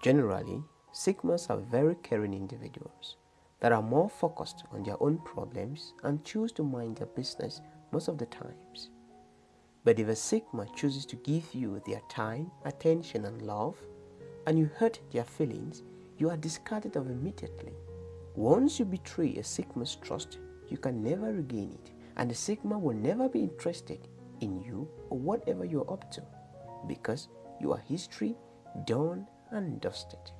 Generally, Sigmas are very caring individuals that are more focused on their own problems and choose to mind their business most of the times. But if a Sigma chooses to give you their time, attention and love, and you hurt their feelings, you are discarded of immediately. Once you betray a Sigma's trust, you can never regain it, and the Sigma will never be interested in you or whatever you're up to, because you are history done and dusted.